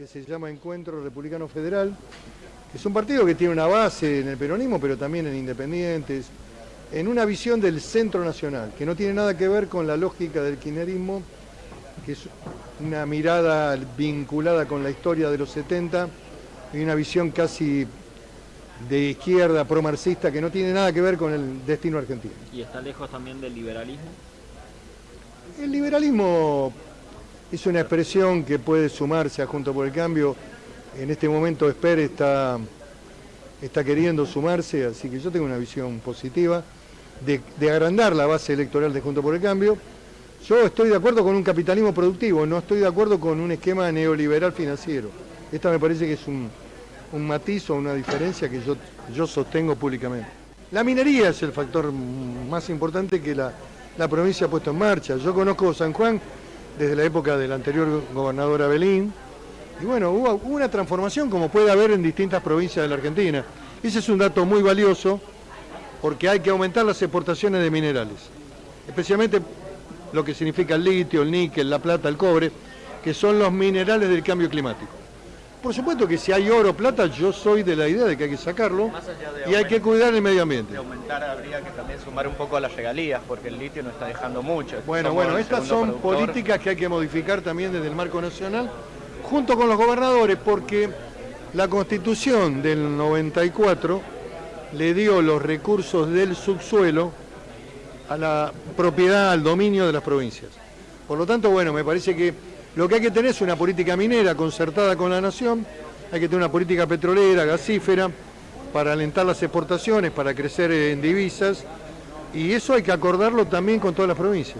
que se llama Encuentro Republicano Federal, que es un partido que tiene una base en el peronismo, pero también en independientes, en una visión del centro nacional, que no tiene nada que ver con la lógica del kirchnerismo, que es una mirada vinculada con la historia de los 70 y una visión casi de izquierda, pro-marxista, que no tiene nada que ver con el destino argentino. ¿Y está lejos también del liberalismo? El liberalismo es una expresión que puede sumarse a Junto por el Cambio. En este momento Esper está, está queriendo sumarse, así que yo tengo una visión positiva de, agrandar la base electoral de Junto por el Cambio. Yo estoy de acuerdo con un capitalismo productivo, no estoy de acuerdo con un esquema neoliberal financiero. Esta me parece que es un, un matiz o una diferencia que yo, yo sostengo públicamente. La minería es el factor más importante que la, la provincia ha puesto en marcha. Yo conozco San Juan desde la época del anterior gobernador Abelín, y bueno, hubo una transformación como puede haber en distintas provincias de la Argentina. Ese es un dato muy valioso porque hay que aumentar las exportaciones de minerales, especialmente lo que significa el litio, el níquel, la plata, el cobre, que son los minerales del cambio climático. Por supuesto que si hay oro o plata, yo soy de la idea de que hay que sacarlo y hay que cuidar el medio ambiente. De aumentar habría que también sumar un poco a las regalías, porque el litio no está dejando mucho. Bueno, Somos bueno, estas son productor. políticas que hay que modificar también desde el marco nacional, junto con los gobernadores, porque la constitución del 94 le dio los recursos del subsuelo a la propiedad, al dominio de las provincias. Por lo tanto, bueno, me parece que lo que hay que tener es una política minera concertada con la nación, hay que tener una política petrolera, gasífera, para alentar las exportaciones, para crecer en divisas, y eso hay que acordarlo también con todas las provincias.